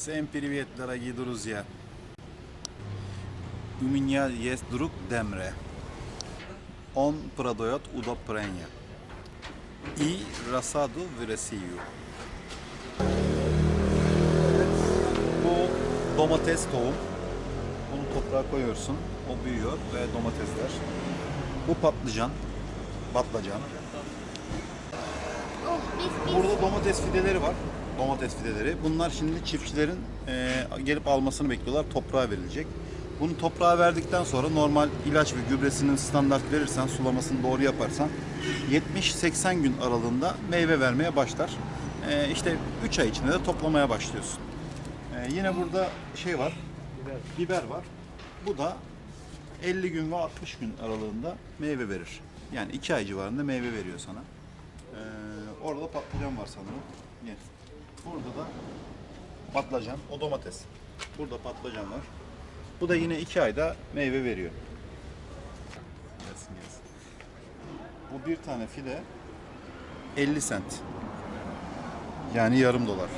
Всем привет, дорогие друзья! У меня есть друг Демре. Он продает удобрения и рассаду в Россию. Bu domates tohum. Bunu toprağa koyuyorsun. O büyüyor ve domatesler. Bu patlıcan. Patlıcan. Oh, biz biz. Burada domates fideleri var. Domates fideleri. Bunlar şimdi çiftçilerin e, gelip almasını bekliyorlar. Toprağa verilecek. Bunu toprağa verdikten sonra normal ilaç ve gübresinin standart verirsen, sulamasını doğru yaparsan 70-80 gün aralığında meyve vermeye başlar. E, işte 3 ay içinde de toplamaya başlıyorsun. E, yine burada şey var, biber var. Bu da 50 gün ve 60 gün aralığında meyve verir. Yani 2 ay civarında meyve veriyor sana. Ee, orada patlıcan var sanırım. Yes. Burada da patlıcan, o domates. Burada patlıcan var. Bu da yine iki ayda meyve veriyor. Gelsin gelsin. Bu bir tane fide 50 sent. Yani yarım dolar.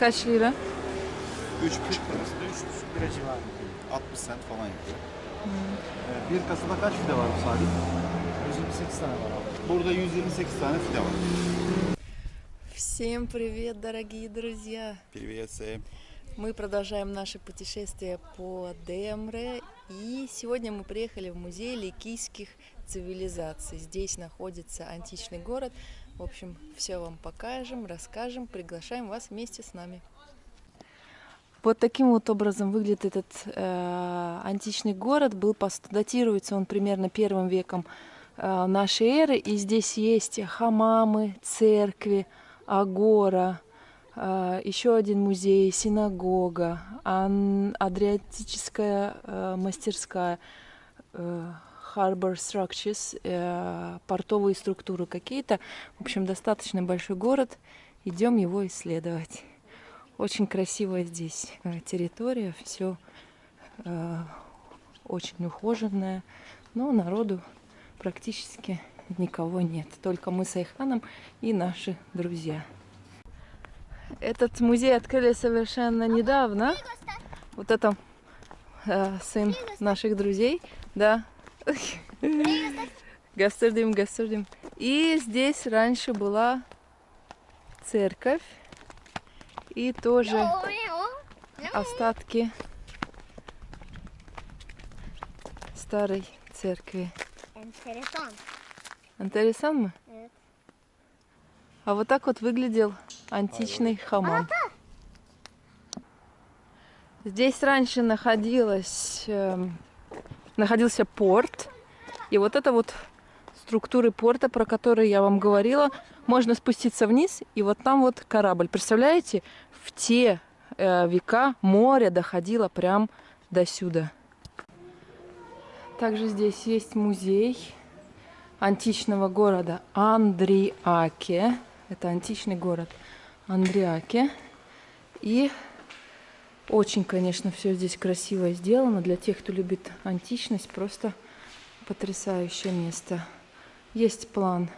Kaç lira? 3,5 lirası da 3,5 lira civarı. 60 sent falan yapıyor. Ee, bir kasada kaç fide var bu Salih? 128 tane var abi. Burada 128 tane fide var. Всем привет, дорогие друзья! Привет, Сэм. Мы продолжаем наше путешествие по Демре. И сегодня мы приехали в музей ликийских цивилизаций. Здесь находится античный город. В общем, все вам покажем, расскажем. Приглашаем вас вместе с нами. Вот таким вот образом выглядит этот э, античный город. Был датируется он примерно первым веком э, нашей эры. И здесь есть хамамы, церкви, агора, э, еще один музей, синагога, адриатическая э, мастерская, э, harbor structures, э, портовые структуры какие-то. В общем, достаточно большой город. Идем его исследовать. Очень красивая здесь э, территория, все очень ухоженное, но народу практически никого нет. Только мы с Айханом и наши друзья. Этот музей открыли совершенно недавно. Вот это э, сын наших друзей, да. Гастырдым, гастырдым. И здесь раньше была церковь. И тоже остатки старой церкви. Enteresan. Интересно? Evet. А вот так вот выглядел античный хамам. Здесь раньше находилась, эм, находился порт. И вот это вот структуры порта, про которые я вам говорила, можно спуститься вниз, и вот там вот корабль. Представляете, в те э, века море доходило прям до сюда. Также здесь есть музей античного города Андриаке. Это античный город Андриаке. И очень, конечно, все здесь красиво сделано. Для тех, кто любит античность, просто потрясающее место. Есть план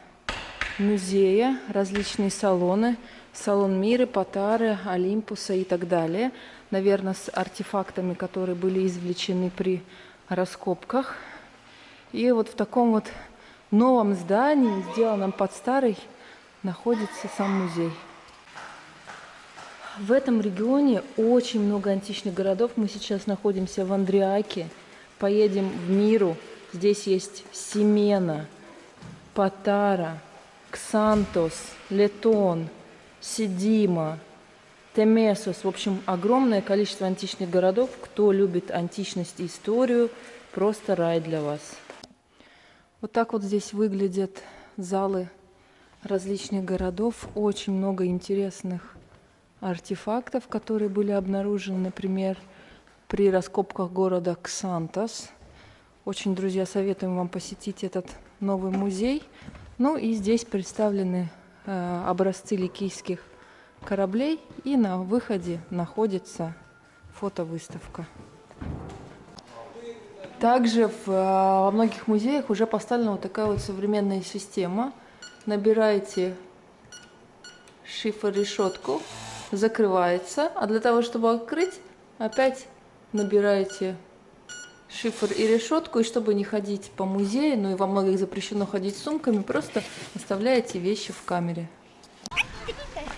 музея, различные салоны, салон Миры, Патары, Олимпуса и так далее. Наверное, с артефактами, которые были извлечены при раскопках. И вот в таком вот новом здании, сделанном под старый, находится сам музей. В этом регионе очень много античных городов. Мы сейчас находимся в Андриаке. Поедем в Миру. Здесь есть Семена, Патара, Ксантос, Летон, Сидима, Темесос. В общем, огромное количество античных городов. Кто любит античность и историю, просто рай для вас. Вот так вот здесь выглядят залы различных городов. Очень много интересных артефактов, которые были обнаружены, например, при раскопках города Ксантос. Очень, друзья, советуем вам посетить этот новый музей. Ну и здесь представлены э, образцы ликийских кораблей. И на выходе находится фотовыставка. Также в, э, во многих музеях уже поставлена вот такая вот современная система. Набираете шифр-решетку закрывается, а для того, чтобы открыть, опять набираете шифр и решетку, и чтобы не ходить по музею, ну и во многих запрещено ходить с сумками, просто оставляете вещи в камере.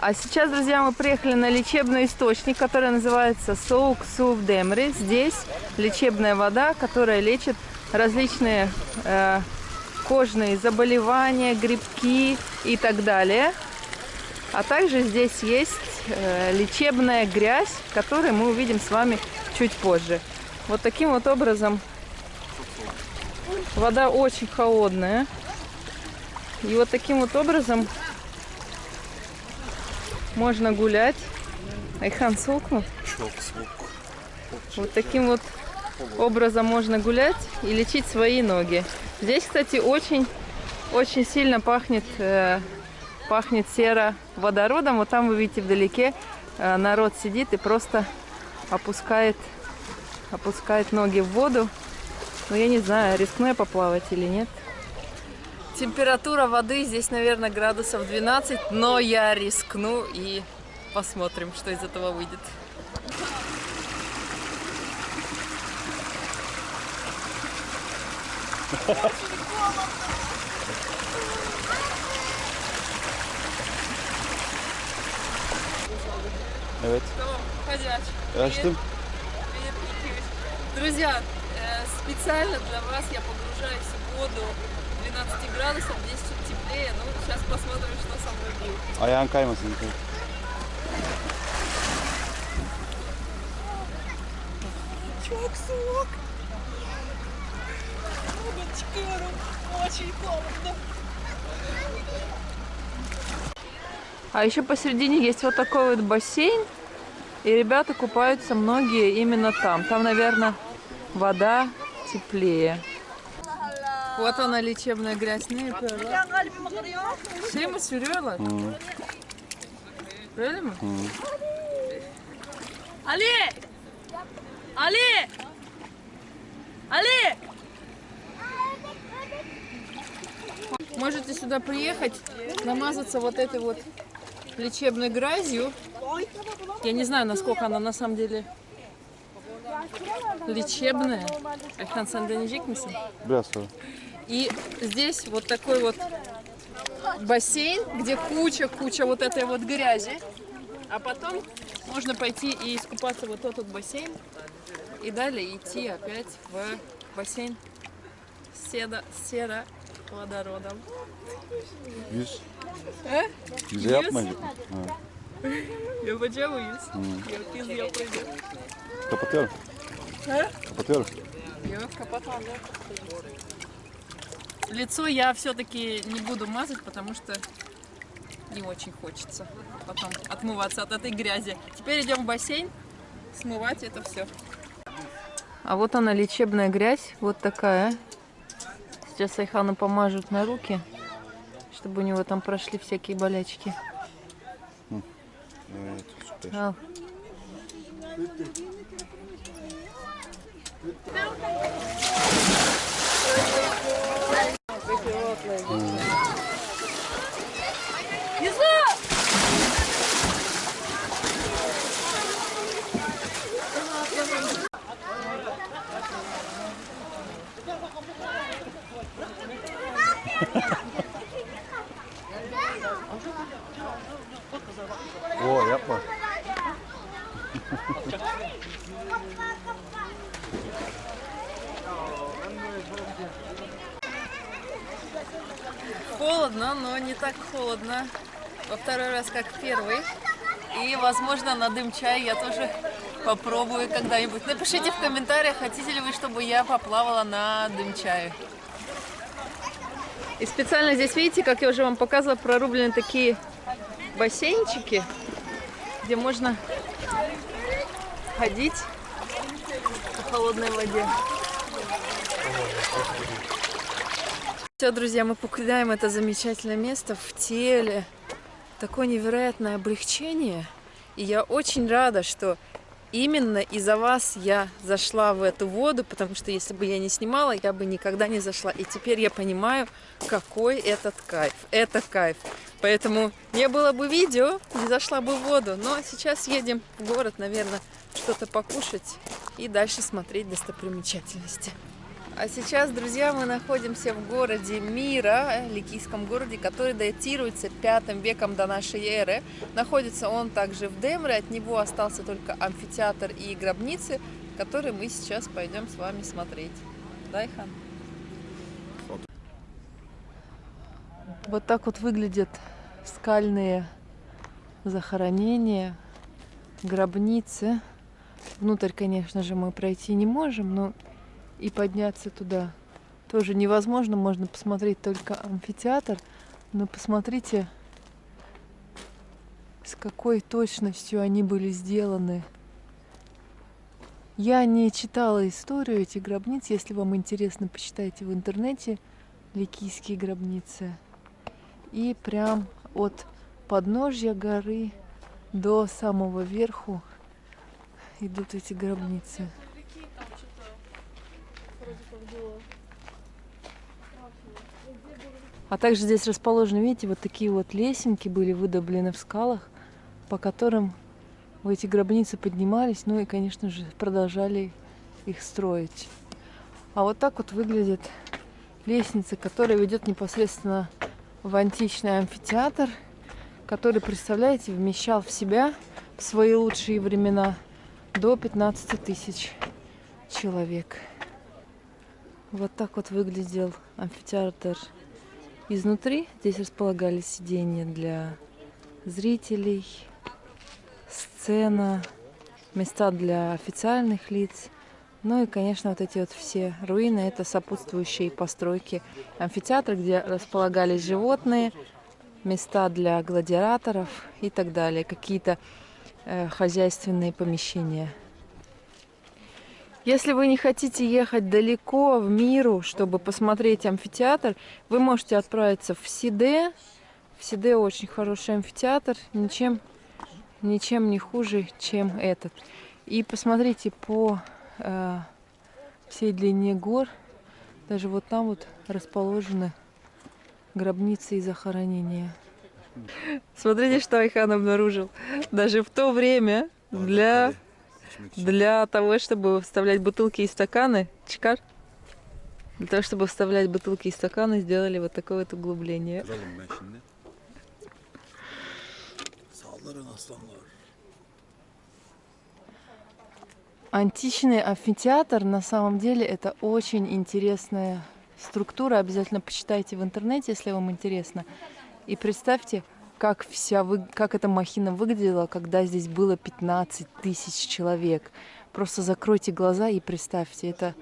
А сейчас, друзья, мы приехали на лечебный источник, который называется Соук Сув Демри. Здесь лечебная вода, которая лечит различные э, кожные заболевания, грибки и так далее. А также здесь есть э, лечебная грязь, которую мы увидим с вами чуть позже. Вот таким вот образом вода очень холодная. И вот таким вот образом можно гулять. Айхан Сулкну. Вот таким вот образом можно гулять и лечить свои ноги. Здесь, кстати, очень, очень сильно пахнет, э, пахнет сероводородом. Вот там вы видите вдалеке э, народ сидит и просто опускает, опускает ноги в воду. Но я не знаю, рискну я поплавать или нет. Температура воды здесь, наверное, градусов 12, но я рискну и посмотрим, что из этого выйдет. Evet. Tamam, hadi aç. Açtım. Друзья, э, специально для вас я погружаюсь в воду 12 градусов, здесь чуть теплее. Ну, сейчас посмотрим, что со мной будет. Ayağın kaymasın. dikkat et. Çok soğuk. Buradan çıkıyorum. Очень холодно. А еще посередине есть вот такой вот бассейн. И ребята купаются многие именно там. Там, наверное, вода теплее. Вот она yapıyorlar? Şey mi sürüyorlar? Öyle mi? Ali! Ali! Ali! Можете сюда приехать, намазаться вот этой вот лечебной грязью. Я не знаю, насколько она на самом деле лечебная. Misin? Biraz sonra. И здесь вот такой вот бассейн, где куча-куча вот этой вот грязи. А потом можно пойти и искупаться вот тот вот бассейн. И далее идти опять в бассейн с седа, серо водородом. Yüz. Yüze Yüz? yapmayacak mı? Ha. Yapacağım mıyız? Yok biz yapacağız. Kapatıyorum. He? Kapatıyorum. Yok, kapatalım. Лицо я все-таки не буду мазать, потому что не очень хочется потом отмываться от этой грязи. Теперь идем в бассейн смывать это все. А вот она лечебная грязь, вот такая. Сейчас Айхану помажут на руки, чтобы у него там прошли всякие болячки. Al. Oo yapma. Холодно, но не так холодно. Во второй раз, как первый. И, возможно, на дым чай я тоже попробую когда-нибудь. Напишите в комментариях, хотите ли вы, чтобы я поплавала на дым чае. И специально здесь, видите, как я уже вам показывала, прорублены такие бассейнчики, где можно ходить по холодной воде. Все, друзья, мы покидаем это замечательное место в теле. Такое невероятное облегчение. И я очень рада, что именно из-за вас я зашла в эту воду, потому что если бы я не снимала, я бы никогда не зашла. И теперь я понимаю, какой этот кайф. Это кайф. Поэтому не было бы видео, не зашла бы в воду. Но сейчас едем в город, наверное, что-то покушать и дальше смотреть достопримечательности. А сейчас, друзья, мы находимся в городе Мира, э, ликийском городе, который датируется пятым веком до нашей эры. Находится он также в Демре, от него остался только амфитеатр и гробницы, которые мы сейчас пойдем с вами смотреть. Дайхан. Вот так вот выглядят скальные захоронения, гробницы. Внутрь, конечно же, мы пройти не можем, но и подняться туда тоже невозможно. Можно посмотреть только амфитеатр, но посмотрите, с какой точностью они были сделаны. Я не читала историю этих гробниц. Если вам интересно, почитайте в интернете Ликийские гробницы. И прям от подножья горы до самого верху идут эти гробницы. А также здесь расположены, видите, вот такие вот лесенки были выдоблены в скалах, по которым в эти гробницы поднимались, ну и, конечно же, продолжали их строить. А вот так вот выглядит лестница, которая ведет непосредственно в античный амфитеатр, который, представляете, вмещал в себя в свои лучшие времена до 15 тысяч человек. Вот так вот выглядел амфитеатр изнутри. Здесь располагались сиденья для зрителей, сцена, места для официальных лиц. Ну и, конечно, вот эти вот все руины – это сопутствующие постройки амфитеатра, где располагались животные, места для гладиаторов и так далее, какие-то э, хозяйственные помещения. Если вы не хотите ехать далеко в миру, чтобы посмотреть амфитеатр, вы можете отправиться в Сиде. В Сиде очень хороший амфитеатр, ничем, ничем не хуже, чем этот. И посмотрите по э, всей длине гор, даже вот там вот расположены гробницы и захоронения. Смотрите, что Айхан обнаружил. Даже в то время для для того, чтобы вставлять бутылки и стаканы, чекар, для того, чтобы вставлять бутылки и стаканы, сделали вот такое вот углубление. Античный амфитеатр на самом деле это очень интересная структура. Обязательно почитайте в интернете, если вам интересно. И представьте, как, вся вы... как эта махина выглядела, когда здесь было 15 тысяч человек. Просто закройте глаза и представьте, это,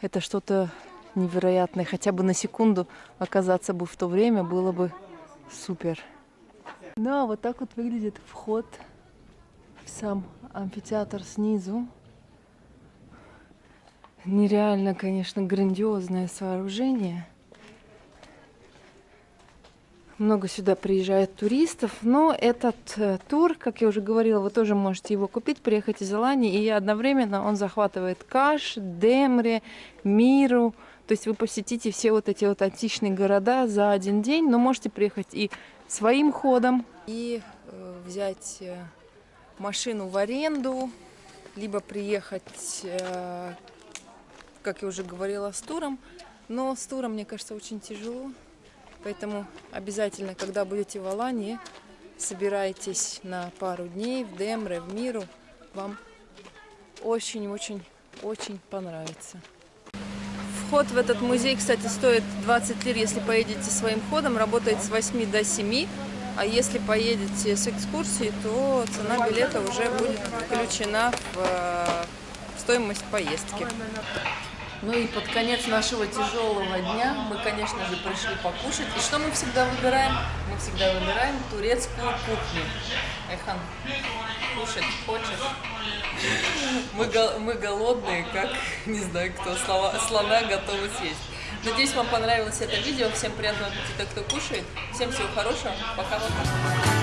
это что-то невероятное. Хотя бы на секунду оказаться бы в то время было бы супер. Ну а вот так вот выглядит вход в сам амфитеатр снизу. Нереально, конечно, грандиозное сооружение. Много сюда приезжает туристов, но этот э, тур, как я уже говорила, вы тоже можете его купить, приехать из Алании, и одновременно он захватывает Каш, Демре, Миру, то есть вы посетите все вот эти вот античные города за один день, но можете приехать и своим ходом, и э, взять э, машину в аренду, либо приехать, э, как я уже говорила, с туром. Но с туром, мне кажется, очень тяжело. Поэтому обязательно, когда будете в Алании, собирайтесь на пару дней в Демре, в Миру. Вам очень-очень-очень понравится. Вход в этот музей, кстати, стоит 20 лир, если поедете своим ходом. Работает с 8 до 7. А если поедете с экскурсией, то цена билета уже будет включена в э, стоимость поездки. Ну и под конец нашего тяжелого дня мы, конечно же, пришли покушать. И что мы всегда выбираем? Мы всегда выбираем турецкую кухню. Айхан, кушать хочешь? Мы, мы голодные, как, не знаю кто, слова, слона готовы съесть. Надеюсь, вам понравилось это видео. Всем приятного аппетита, кто кушает. Всем всего хорошего. Пока-пока.